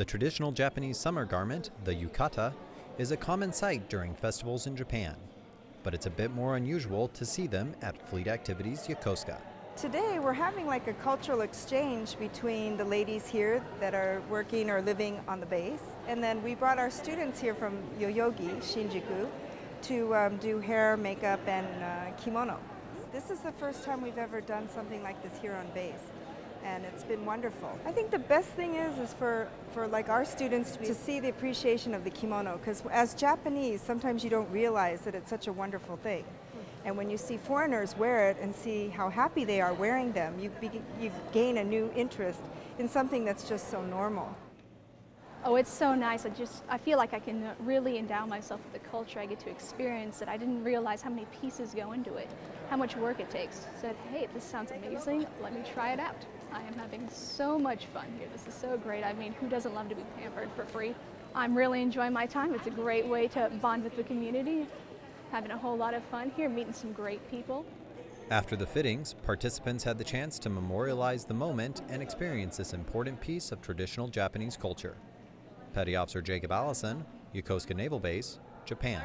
The traditional Japanese summer garment, the yukata, is a common sight during festivals in Japan, but it's a bit more unusual to see them at Fleet Activities Yokosuka. Today we're having like a cultural exchange between the ladies here that are working or living on the base and then we brought our students here from Yoyogi, Shinjuku to um, do hair, makeup and uh, kimono. This is the first time we've ever done something like this here on base and it's been wonderful. I think the best thing is is for, for like our students to see the appreciation of the kimono because as Japanese sometimes you don't realize that it's such a wonderful thing. And when you see foreigners wear it and see how happy they are wearing them, you, you gain a new interest in something that's just so normal. Oh, it's so nice. I just, I feel like I can uh, really endow myself with the culture. I get to experience it. I didn't realize how many pieces go into it, how much work it takes. Said, hey, this sounds amazing. Let me try it out. I am having so much fun here. This is so great. I mean, who doesn't love to be pampered for free? I'm really enjoying my time. It's a great way to bond with the community having a whole lot of fun here, meeting some great people. After the fittings, participants had the chance to memorialize the moment and experience this important piece of traditional Japanese culture. Petty Officer Jacob Allison, Yokosuka Naval Base, Japan.